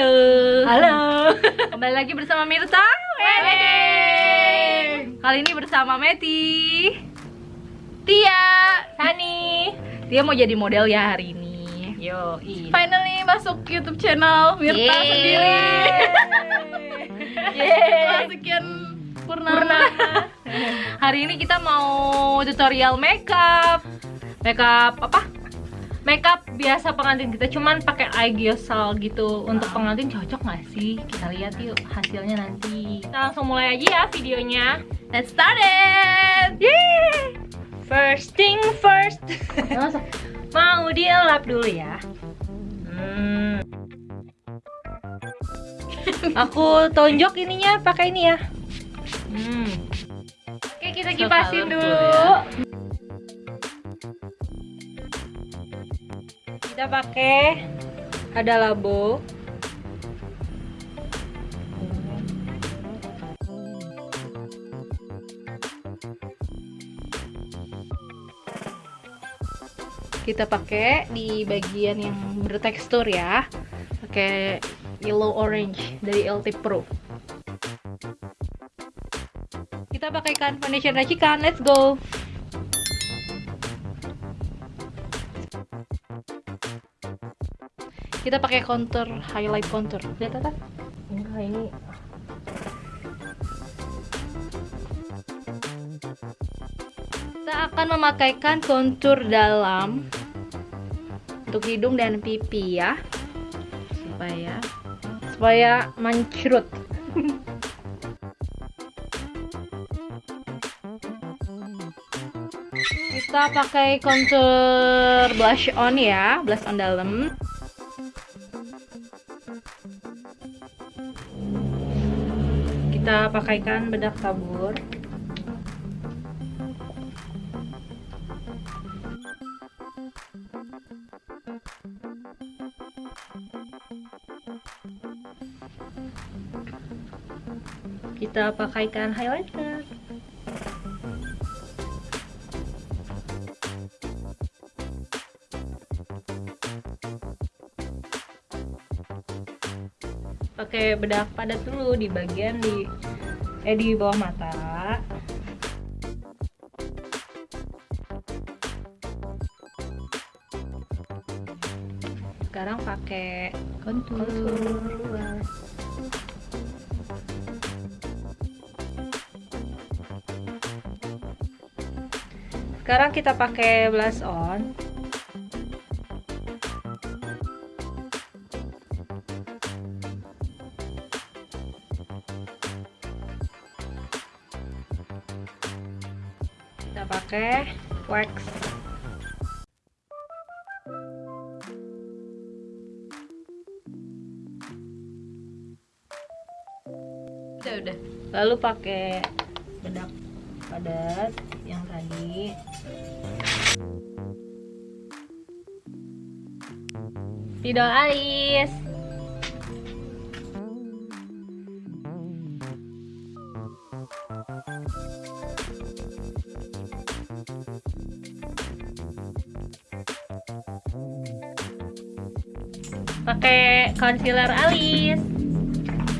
Halo. Halo. Kembali lagi bersama Mirta Wedding. Kali ini bersama Meti, Tia, Hani. Tia mau jadi model ya hari ini. Yo, Finally masuk YouTube channel Mirta Yeay. sendiri. Setelah sekian purnama. hari ini kita mau tutorial makeup. Makeup apa? Makeup biasa pengantin kita cuman pakai eye gel gitu untuk pengantin cocok nggak sih? Kita lihat yuk hasilnya nanti. Kita langsung mulai aja ya videonya. Let's start it. Yeay! First thing first. Mau dilap dulu ya. Hmm. Aku tonjok ininya pakai ini ya. Hmm. Oke, kita kipasin colorful dulu. ya. Kita pakai ada labo. kita pakai di bagian yang bertekstur ya. Pakai yellow orange dari LT Pro. Kita pakaikan foundation racikan. Let's go kita pakai contour highlight contour lihat Enggak ini. Kita akan memakaikan kontur dalam untuk hidung dan pipi ya. Supaya supaya mancrut kita pakai kontur blush on ya. Blush on dalam kita pakaikan bedak tabur. Kita pakaikan highlighter. Pakai bedak padat dulu di bagian di eh di bawah mata. sekarang pakai kontur Kontur. Sekarang kita pakai blush on. Pakai wax. udah udah Lalu pakai bedak padat yang tadi. Spidol alis. Pakai concealer alis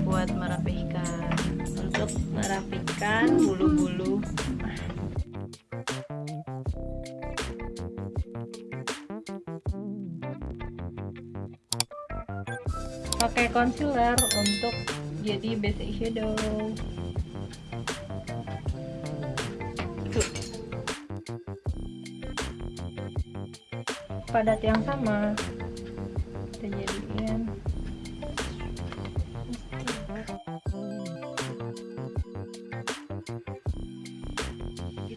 buat merapihkan untuk merapikan bulu-bulu. Pakai concealer untuk jadi base eyeshadow. Tuh. Padat yang sama.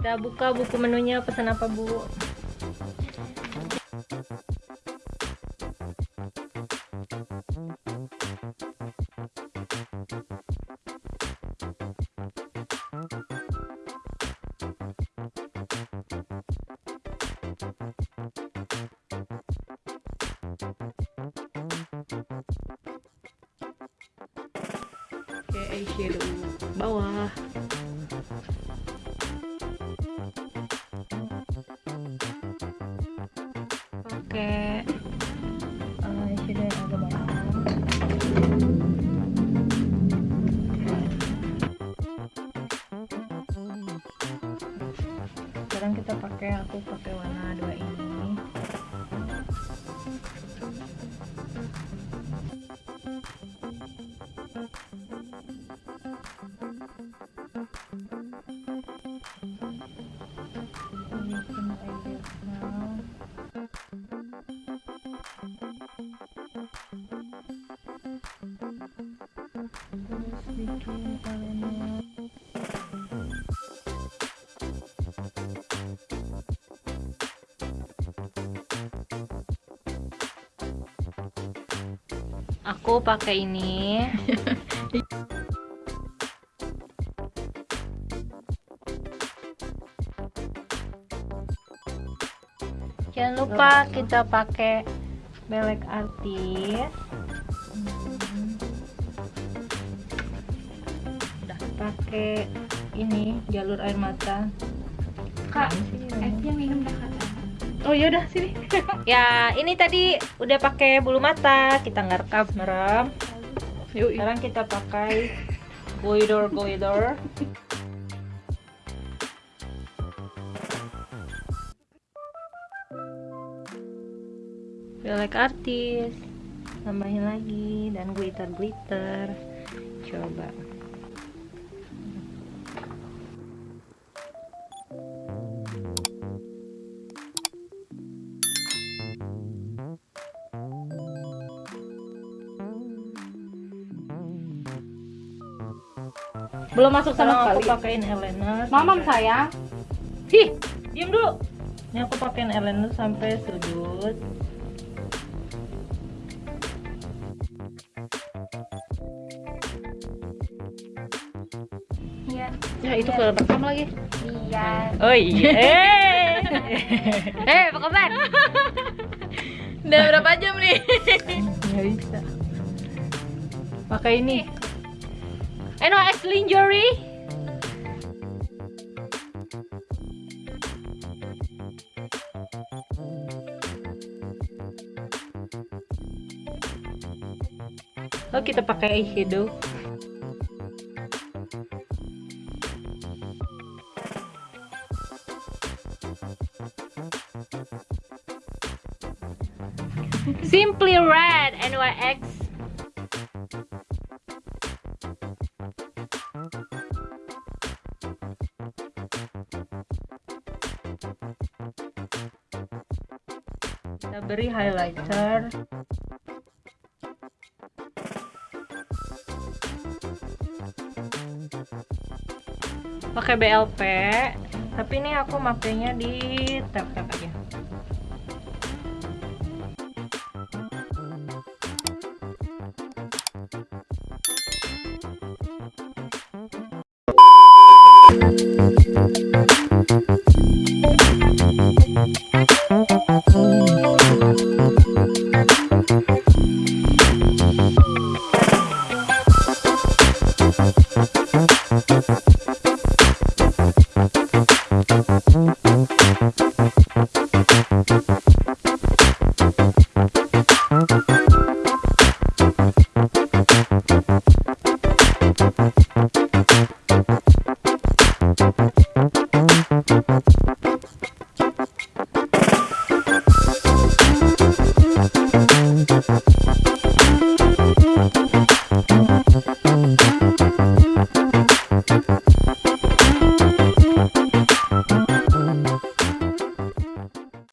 Kita buka buku menunya pesan apa bu? Oke, eyeshadow bawah. Eh, sekarang kita pakai aku pakai warna dua ini. Aku pakai ini. Jangan lupa kita pakai belek artis. Pakai ini jalur air mata. Kak, Sini, F-nya minum dah kata. Oh ya udah sini. ya ini tadi udah pakai bulu mata, kita nggak rekam merem. Yuk, Sekarang kita pakai glider glider. Belek artis, tambahin lagi dan glitter glitter. Coba. Belum masuk Sekarang sama aku sekali. pakein eyeliner. Mamam sayang. Hi, diam dulu. Ini aku pakein eyeliner sampai sudut. Iya. Ya itu ke pertama lagi. Iya. Oh iya. Eh, apa kabar? Udah berapa jam nih? Nggak bisa. Pakai ini. NOS lingerie. Oh kita pakai eyeshadow. Simply Red NYX beri highlighter pakai BLP tapi ini aku makainya di tap tap aja